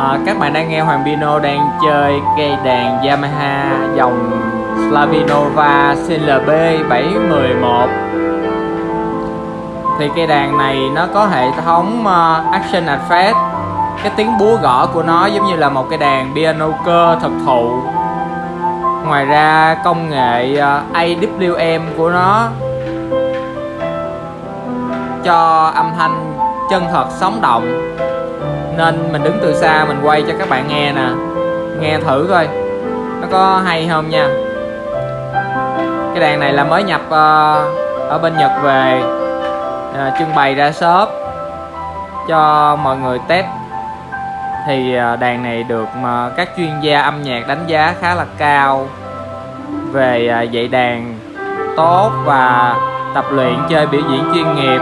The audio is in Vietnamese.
Ờ, các bạn đang nghe Hoàng Pino đang chơi cây đàn Yamaha dòng Slavinova CLB 711 thì cây đàn này nó có hệ thống uh, Action Effect cái tiếng búa gõ của nó giống như là một cây đàn piano cơ thực thụ. Ngoài ra công nghệ ờ, uh, AWM của nó cho âm thanh chân thật sống động nên mình đứng từ xa mình quay cho các bạn nghe nè. Nghe thử coi nó có hay không nha. Cái đàn này là mới nhập uh, ở bên Nhật về uh, trưng bày ra shop cho mọi người test. Thì uh, đàn này được mà các chuyên gia âm nhạc đánh giá khá là cao về uh, dạy đàn tốt và tập luyện chơi biểu diễn chuyên nghiệp.